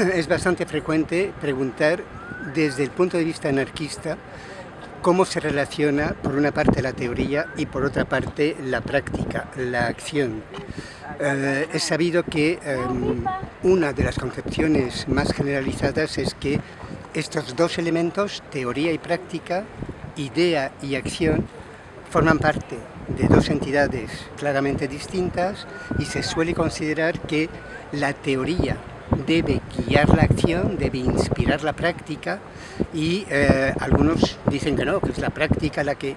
es bastante frecuente preguntar desde el punto de vista anarquista cómo se relaciona por una parte la teoría y por otra parte la práctica, la acción. Eh, es sabido que em, una de las concepciones más generalizadas es que estos dos elementos, teoría y práctica, idea y acción, forman parte de dos entidades claramente distintas y se suele considerar que la teoría debe guiar la acción, debe inspirar la práctica y eh, algunos dicen que no, que es la práctica la que...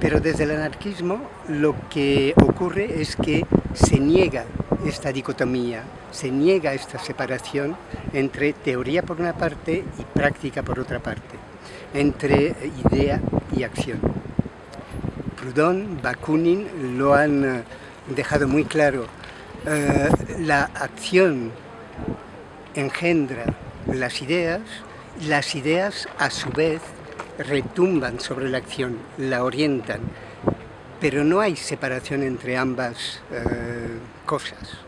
Pero desde el anarquismo lo que ocurre es que se niega esta dicotomía, se niega esta separación entre teoría por una parte y práctica por otra parte, entre idea y acción. Proudhon, Bakunin lo han eh, dejado muy claro. Eh, la acción engendra las ideas, las ideas a su vez retumban sobre la acción, la orientan, pero no hay separación entre ambas eh, cosas.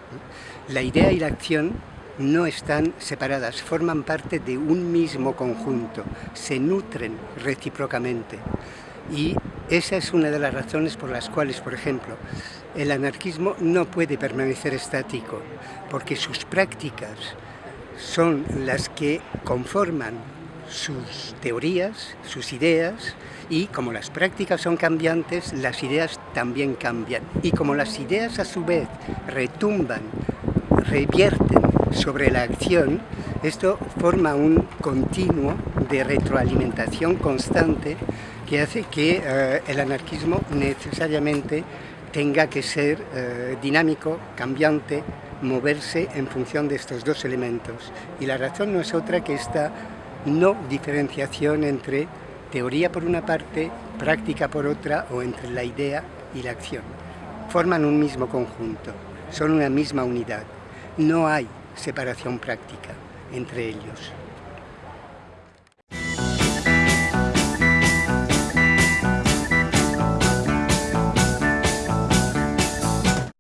La idea y la acción no están separadas, forman parte de un mismo conjunto, se nutren recíprocamente. Y esa es una de las razones por las cuales, por ejemplo, el anarquismo no puede permanecer estático, porque sus prácticas son las que conforman sus teorías, sus ideas, y como las prácticas son cambiantes, las ideas también cambian. Y como las ideas a su vez retumban, revierten sobre la acción, esto forma un continuo de retroalimentación constante que hace que eh, el anarquismo necesariamente tenga que ser eh, dinámico, cambiante, moverse en función de estos dos elementos. Y la razón no es otra que esta no diferenciación entre teoría por una parte, práctica por otra o entre la idea y la acción. Forman un mismo conjunto, son una misma unidad. No hay separación práctica entre ellos.